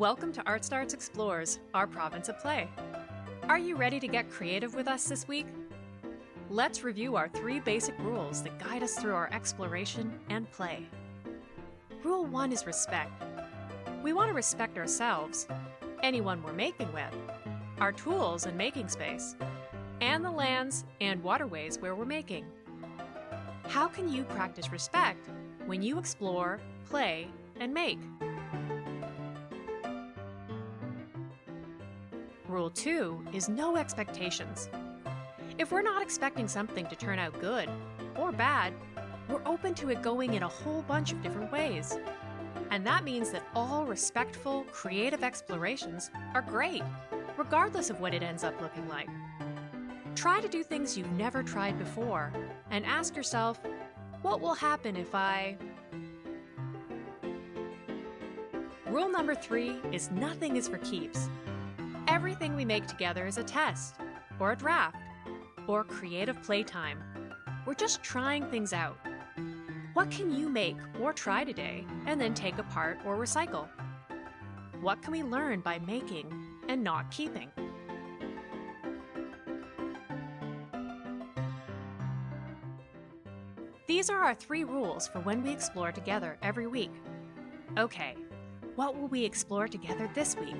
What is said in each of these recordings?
Welcome to Art Starts Explores, our province of play. Are you ready to get creative with us this week? Let's review our three basic rules that guide us through our exploration and play. Rule 1 is respect. We want to respect ourselves, anyone we're making with, our tools and making space, and the lands and waterways where we're making. How can you practice respect when you explore, play, and make? Rule 2 is no expectations. If we're not expecting something to turn out good or bad, we're open to it going in a whole bunch of different ways. And that means that all respectful, creative explorations are great, regardless of what it ends up looking like. Try to do things you've never tried before and ask yourself, what will happen if I... Rule number three is nothing is for keeps. Everything we make together is a test, or a draft, or creative playtime. We're just trying things out. What can you make or try today and then take apart or recycle? What can we learn by making and not keeping? These are our three rules for when we explore together every week. Okay, what will we explore together this week?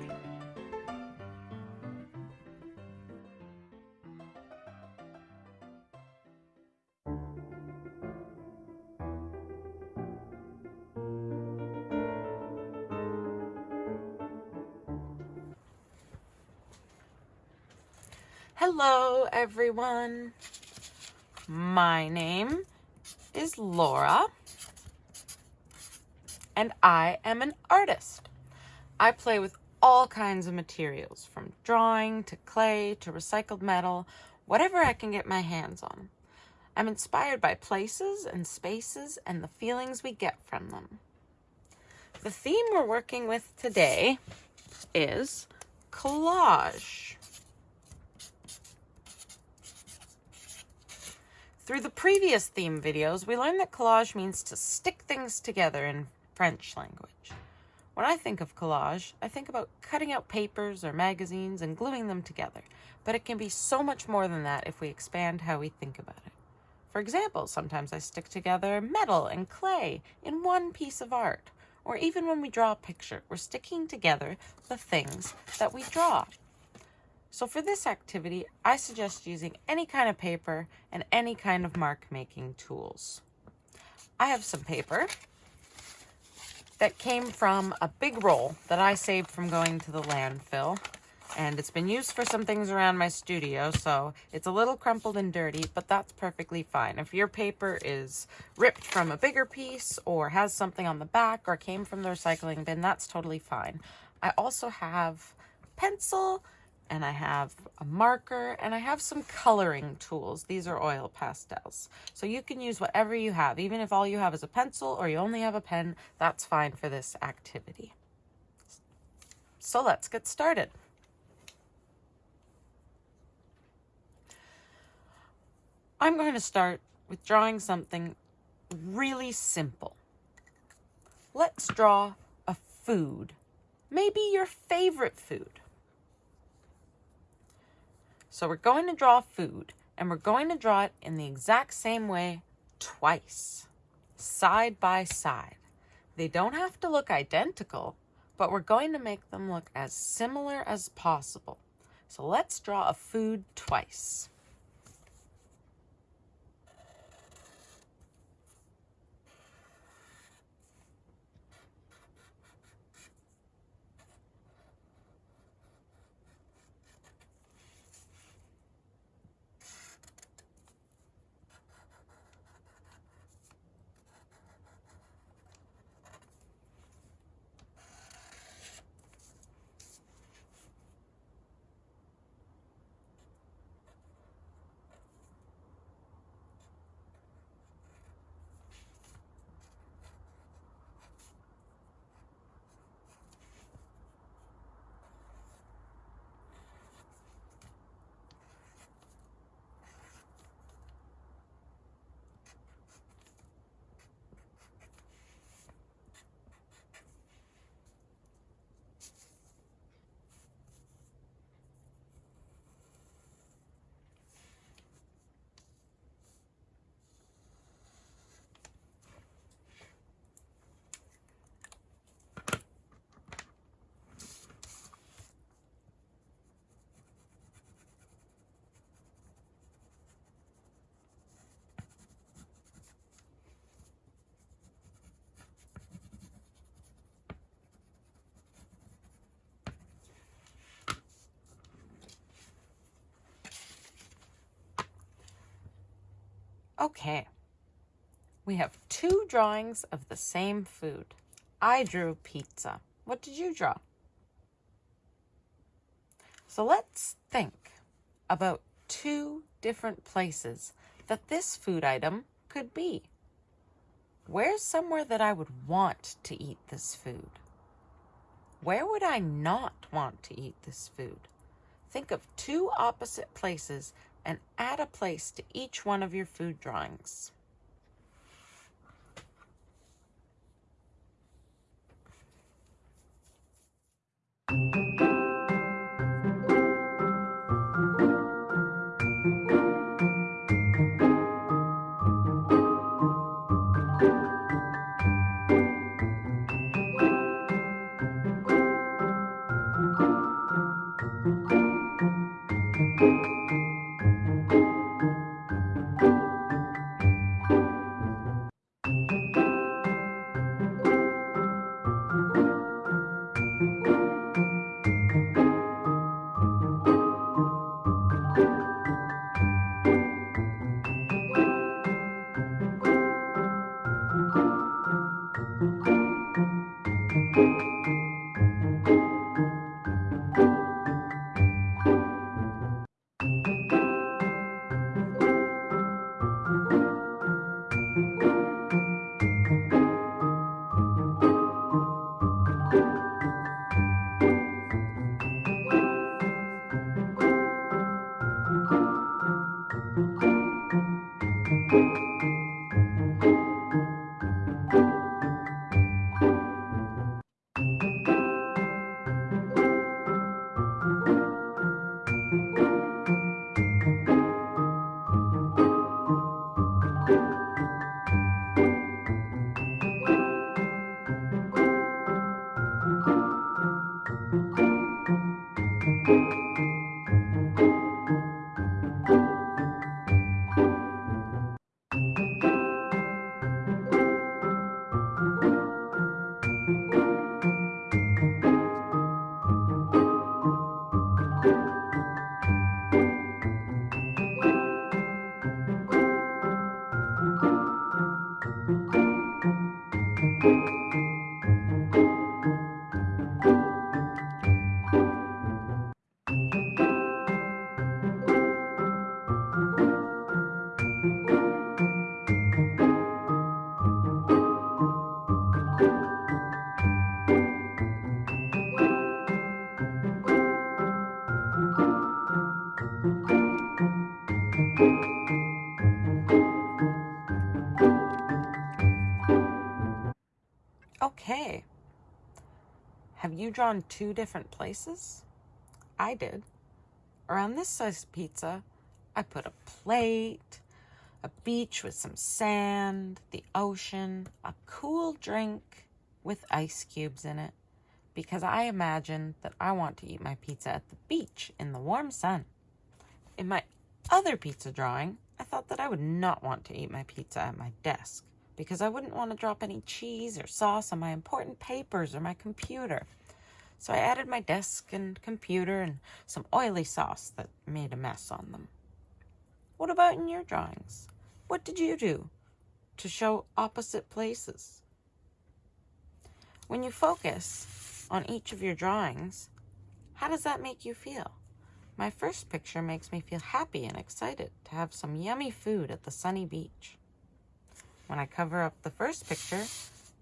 Hello, everyone. My name is Laura, and I am an artist. I play with all kinds of materials, from drawing to clay to recycled metal, whatever I can get my hands on. I'm inspired by places and spaces and the feelings we get from them. The theme we're working with today is collage. Through the previous theme videos, we learned that collage means to stick things together in French language. When I think of collage, I think about cutting out papers or magazines and gluing them together, but it can be so much more than that if we expand how we think about it. For example, sometimes I stick together metal and clay in one piece of art, or even when we draw a picture, we're sticking together the things that we draw. So for this activity, I suggest using any kind of paper and any kind of mark making tools. I have some paper that came from a big roll that I saved from going to the landfill. And it's been used for some things around my studio, so it's a little crumpled and dirty, but that's perfectly fine. If your paper is ripped from a bigger piece or has something on the back or came from the recycling bin, that's totally fine. I also have pencil and I have a marker and I have some coloring tools. These are oil pastels. So you can use whatever you have. Even if all you have is a pencil or you only have a pen, that's fine for this activity. So let's get started. I'm going to start with drawing something really simple. Let's draw a food, maybe your favorite food. So we're going to draw food and we're going to draw it in the exact same way twice, side by side. They don't have to look identical, but we're going to make them look as similar as possible. So let's draw a food twice. Okay. We have two drawings of the same food. I drew pizza. What did you draw? So let's think about two different places that this food item could be. Where's somewhere that I would want to eat this food? Where would I not want to eat this food? Think of two opposite places and add a place to each one of your food drawings. Okay. You drawn two different places? I did. Around this size pizza, I put a plate, a beach with some sand, the ocean, a cool drink with ice cubes in it, because I imagine that I want to eat my pizza at the beach in the warm sun. In my other pizza drawing, I thought that I would not want to eat my pizza at my desk because I wouldn't want to drop any cheese or sauce on my important papers or my computer. So I added my desk and computer and some oily sauce that made a mess on them. What about in your drawings? What did you do to show opposite places? When you focus on each of your drawings, how does that make you feel? My first picture makes me feel happy and excited to have some yummy food at the sunny beach. When I cover up the first picture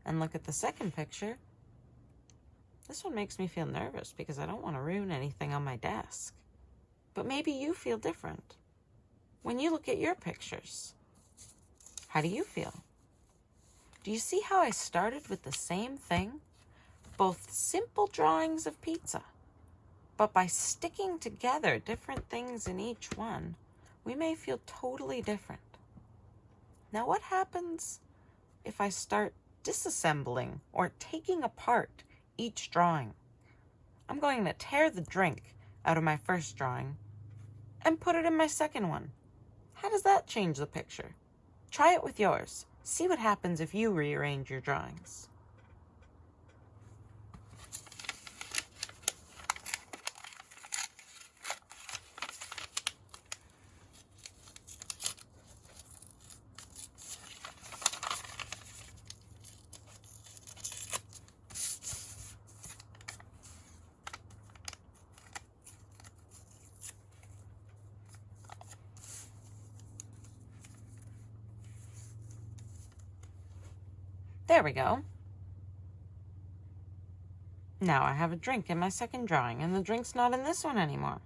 and look at the second picture, this one makes me feel nervous because I don't want to ruin anything on my desk. But maybe you feel different. When you look at your pictures, how do you feel? Do you see how I started with the same thing? Both simple drawings of pizza. But by sticking together different things in each one, we may feel totally different. Now, what happens if I start disassembling or taking apart each drawing? I'm going to tear the drink out of my first drawing and put it in my second one. How does that change the picture? Try it with yours. See what happens if you rearrange your drawings. There we go. Now I have a drink in my second drawing, and the drink's not in this one anymore.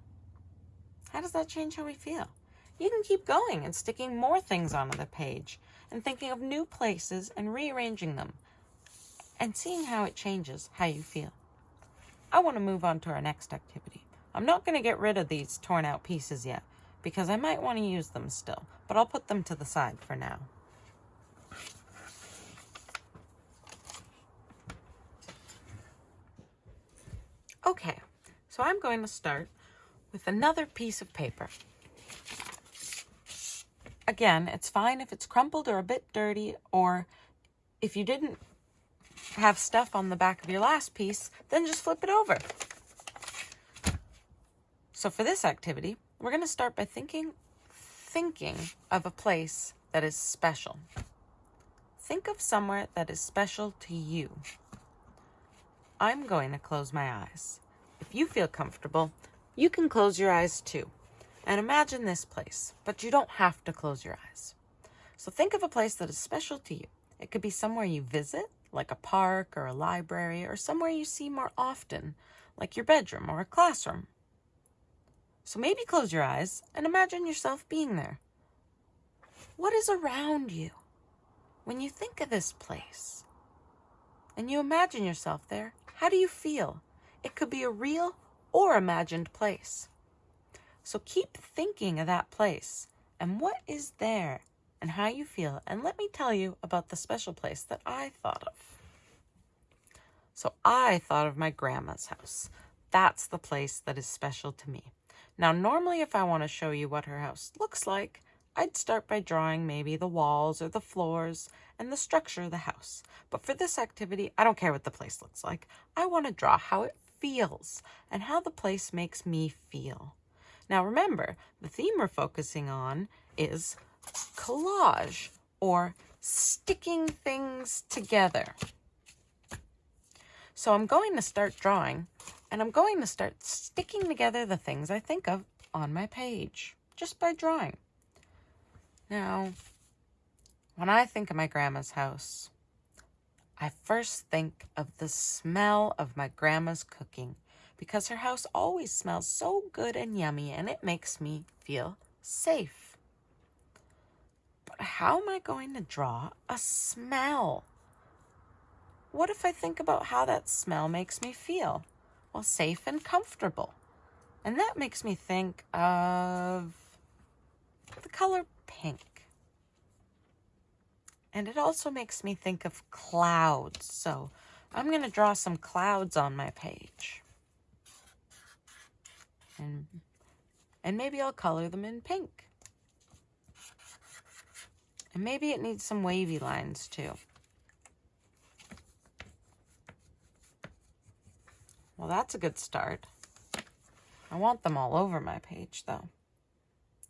How does that change how we feel? You can keep going and sticking more things onto the page and thinking of new places and rearranging them and seeing how it changes how you feel. I want to move on to our next activity. I'm not going to get rid of these torn out pieces yet because I might want to use them still, but I'll put them to the side for now. Okay, so I'm going to start with another piece of paper. Again, it's fine if it's crumpled or a bit dirty, or if you didn't have stuff on the back of your last piece, then just flip it over. So for this activity, we're going to start by thinking thinking of a place that is special. Think of somewhere that is special to you. I'm going to close my eyes. If you feel comfortable, you can close your eyes too. And imagine this place, but you don't have to close your eyes. So think of a place that is special to you. It could be somewhere you visit, like a park or a library, or somewhere you see more often, like your bedroom or a classroom. So maybe close your eyes and imagine yourself being there. What is around you when you think of this place? And you imagine yourself there, how do you feel? It could be a real or imagined place. So keep thinking of that place and what is there and how you feel. And let me tell you about the special place that I thought of. So I thought of my grandma's house. That's the place that is special to me. Now, normally if I want to show you what her house looks like, I'd start by drawing maybe the walls or the floors and the structure of the house. But for this activity, I don't care what the place looks like. I want to draw how it feels and how the place makes me feel. Now remember, the theme we're focusing on is collage or sticking things together. So I'm going to start drawing and I'm going to start sticking together the things I think of on my page just by drawing. Now, when I think of my grandma's house, I first think of the smell of my grandma's cooking because her house always smells so good and yummy and it makes me feel safe. But how am I going to draw a smell? What if I think about how that smell makes me feel? Well, safe and comfortable. And that makes me think of the color pink. And it also makes me think of clouds. So I'm going to draw some clouds on my page. And, and maybe I'll color them in pink. And maybe it needs some wavy lines too. Well, that's a good start. I want them all over my page though.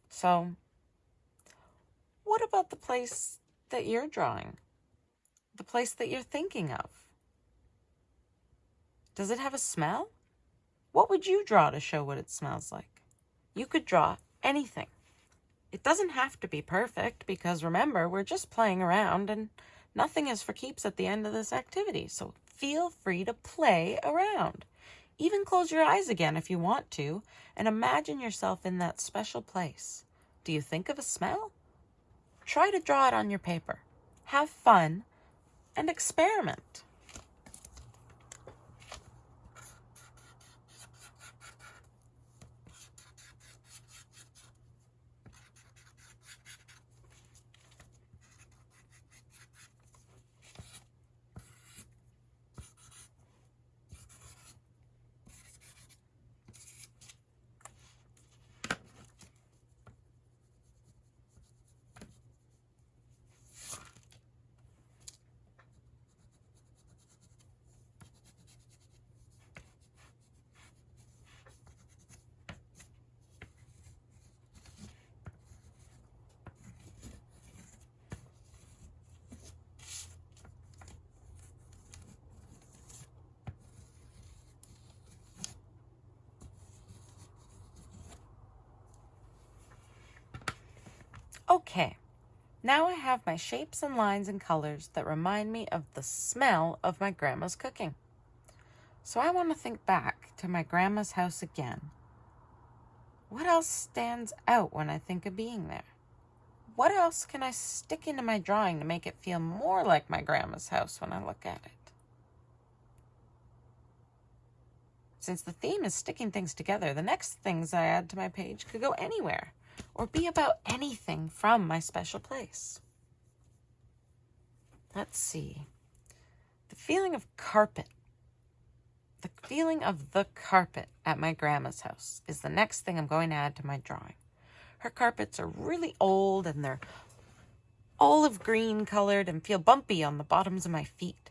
So, what about the place that you're drawing? The place that you're thinking of? Does it have a smell? What would you draw to show what it smells like? You could draw anything. It doesn't have to be perfect because remember, we're just playing around and nothing is for keeps at the end of this activity. So feel free to play around. Even close your eyes again if you want to and imagine yourself in that special place. Do you think of a smell? Try to draw it on your paper. Have fun and experiment. Okay, Now I have my shapes and lines and colors that remind me of the smell of my grandma's cooking. So I want to think back to my grandma's house again. What else stands out when I think of being there? What else can I stick into my drawing to make it feel more like my grandma's house when I look at it? Since the theme is sticking things together, the next things I add to my page could go anywhere or be about anything from my special place. Let's see. The feeling of carpet. The feeling of the carpet at my grandma's house is the next thing I'm going to add to my drawing. Her carpets are really old and they're olive green colored and feel bumpy on the bottoms of my feet.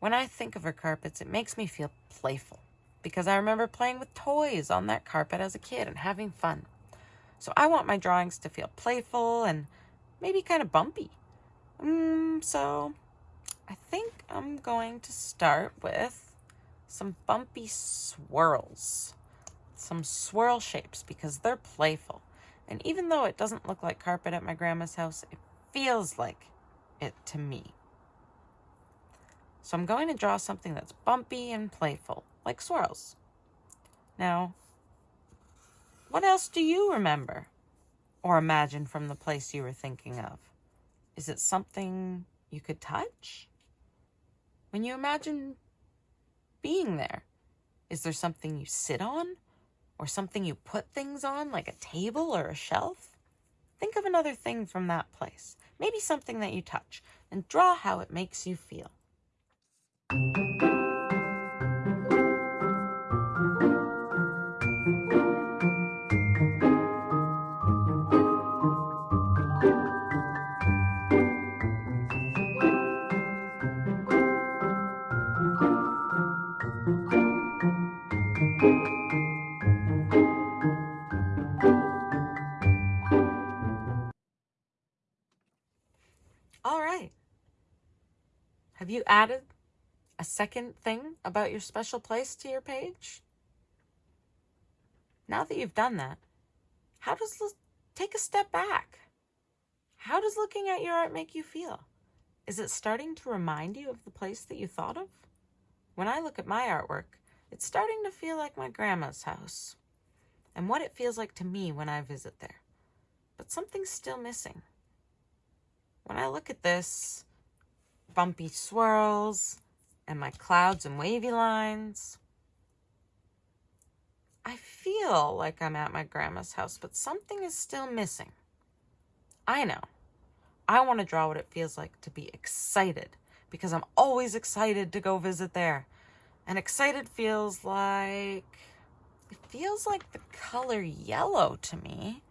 When I think of her carpets, it makes me feel playful because I remember playing with toys on that carpet as a kid and having fun. So I want my drawings to feel playful and maybe kind of bumpy. Mm, so I think I'm going to start with some bumpy swirls. Some swirl shapes because they're playful. And even though it doesn't look like carpet at my grandma's house, it feels like it to me. So I'm going to draw something that's bumpy and playful like swirls. Now, what else do you remember or imagine from the place you were thinking of? Is it something you could touch? When you imagine being there, is there something you sit on or something you put things on like a table or a shelf? Think of another thing from that place, maybe something that you touch, and draw how it makes you feel. All right. Have you added a second thing about your special place to your page? Now that you've done that, how does take a step back? How does looking at your art make you feel? Is it starting to remind you of the place that you thought of? When I look at my artwork, it's starting to feel like my grandma's house and what it feels like to me when I visit there. But something's still missing. When I look at this, bumpy swirls and my clouds and wavy lines, I feel like I'm at my grandma's house, but something is still missing. I know. I want to draw what it feels like to be excited because I'm always excited to go visit there. And excited feels like, it feels like the color yellow to me.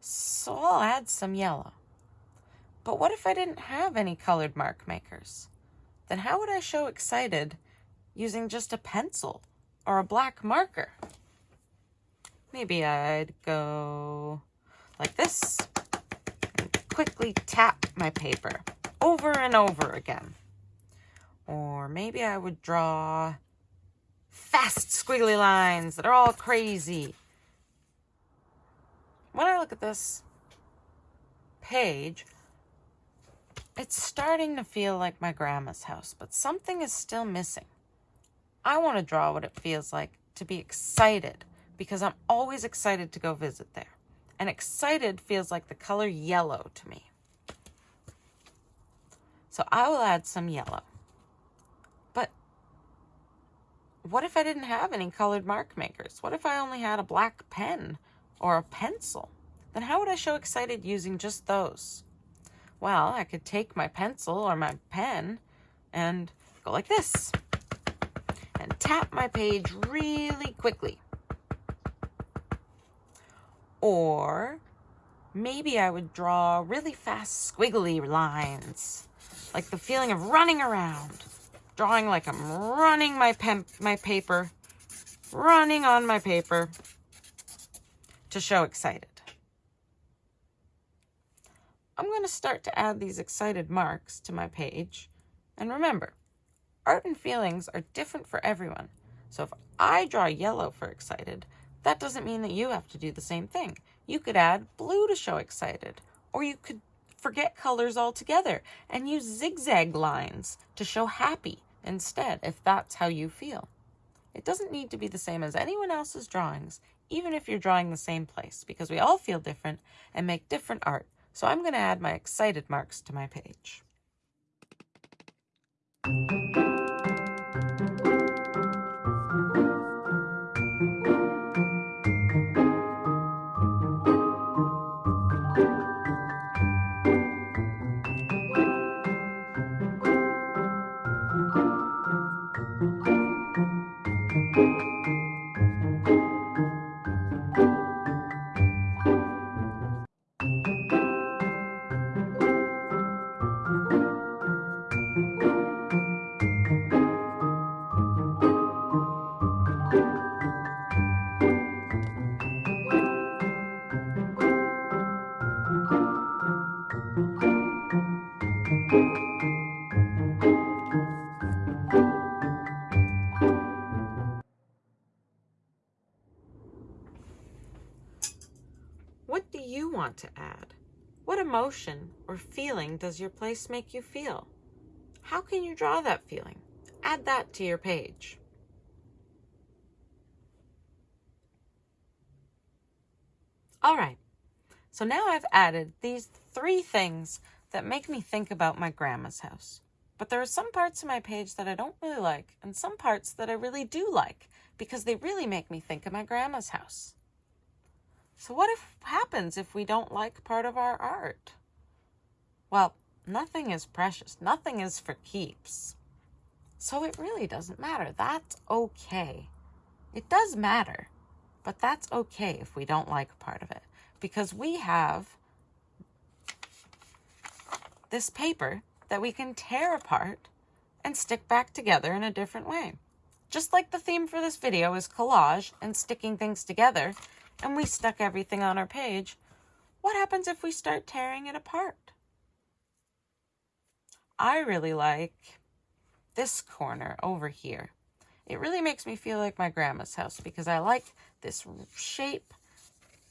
So I'll add some yellow. But what if I didn't have any colored mark makers? Then how would I show excited using just a pencil or a black marker? Maybe I'd go like this and quickly tap my paper over and over again. Or maybe I would draw fast squiggly lines that are all crazy. When I look at this page, it's starting to feel like my grandma's house, but something is still missing. I want to draw what it feels like to be excited because I'm always excited to go visit there. And excited feels like the color yellow to me. So I will add some yellow. But what if I didn't have any colored mark makers? What if I only had a black pen or a pencil? Then how would I show excited using just those? Well, I could take my pencil or my pen and go like this and tap my page really quickly. Or maybe I would draw really fast squiggly lines, like the feeling of running around, drawing like I'm running my pen, my paper, running on my paper to show excited. I'm going to start to add these excited marks to my page. And remember, art and feelings are different for everyone. So if I draw yellow for excited, that doesn't mean that you have to do the same thing. You could add blue to show excited, or you could forget colors altogether and use zigzag lines to show happy instead, if that's how you feel. It doesn't need to be the same as anyone else's drawings, even if you're drawing the same place, because we all feel different and make different art. So I'm going to add my excited marks to my page. What want to add? What emotion or feeling does your place make you feel? How can you draw that feeling? Add that to your page. All right, so now I've added these three things that make me think about my grandma's house. But there are some parts of my page that I don't really like, and some parts that I really do like, because they really make me think of my grandma's house. So what if happens if we don't like part of our art? Well, nothing is precious. Nothing is for keeps. So it really doesn't matter. That's okay. It does matter, but that's okay if we don't like part of it because we have this paper that we can tear apart and stick back together in a different way. Just like the theme for this video is collage and sticking things together, and we stuck everything on our page, what happens if we start tearing it apart? I really like this corner over here. It really makes me feel like my grandma's house because I like this shape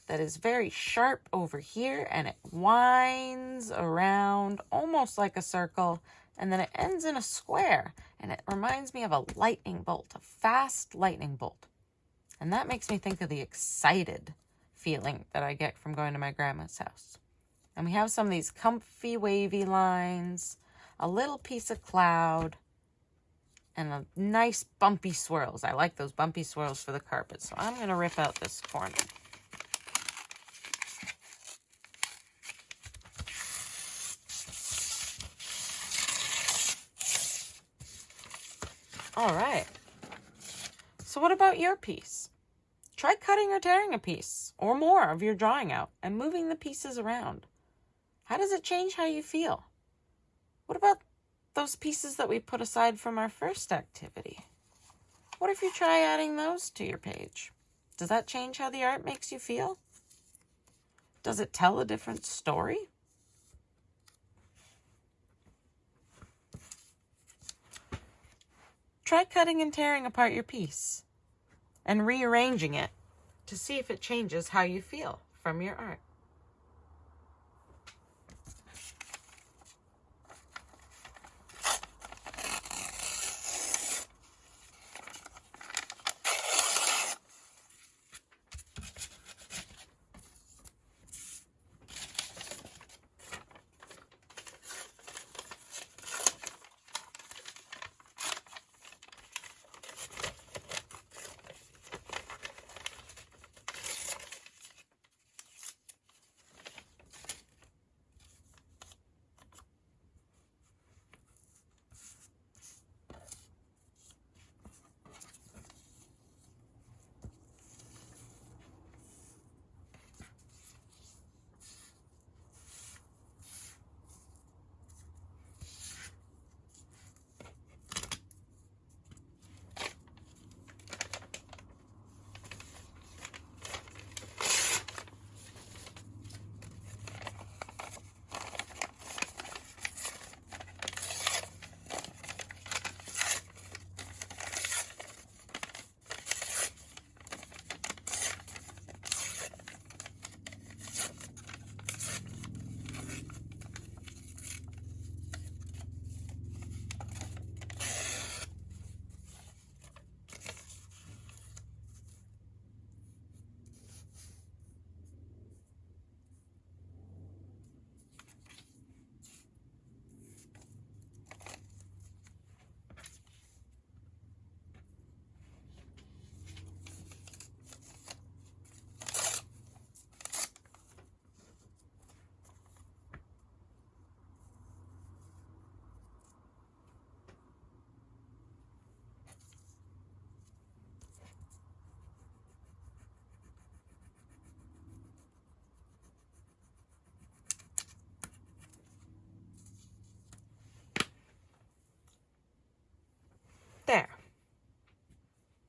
that is very sharp over here and it winds around almost like a circle and then it ends in a square and it reminds me of a lightning bolt, a fast lightning bolt. And that makes me think of the excited feeling that I get from going to my grandma's house. And we have some of these comfy wavy lines, a little piece of cloud, and a nice bumpy swirls. I like those bumpy swirls for the carpet, so I'm going to rip out this corner. All right. So what about your piece? Try cutting or tearing a piece or more of your drawing out and moving the pieces around. How does it change how you feel? What about those pieces that we put aside from our first activity? What if you try adding those to your page? Does that change how the art makes you feel? Does it tell a different story? Try cutting and tearing apart your piece and rearranging it to see if it changes how you feel from your art.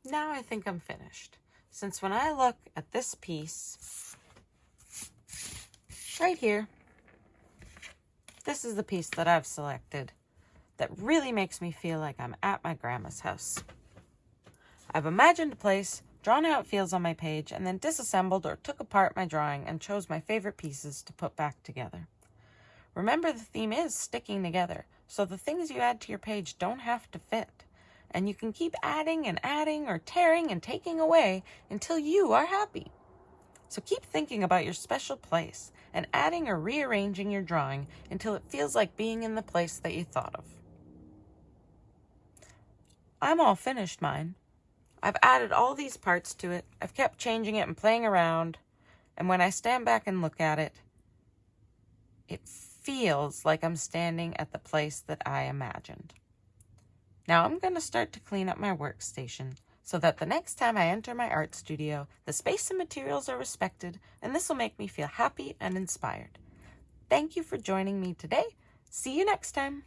Now I think I'm finished. Since when I look at this piece, right here, this is the piece that I've selected that really makes me feel like I'm at my grandma's house. I've imagined a place, drawn how it feels on my page, and then disassembled or took apart my drawing and chose my favorite pieces to put back together. Remember the theme is sticking together, so the things you add to your page don't have to fit. And you can keep adding and adding or tearing and taking away until you are happy. So keep thinking about your special place and adding or rearranging your drawing until it feels like being in the place that you thought of. I'm all finished mine. I've added all these parts to it. I've kept changing it and playing around. And when I stand back and look at it, it feels like I'm standing at the place that I imagined. Now I'm going to start to clean up my workstation so that the next time I enter my art studio, the space and materials are respected, and this will make me feel happy and inspired. Thank you for joining me today. See you next time.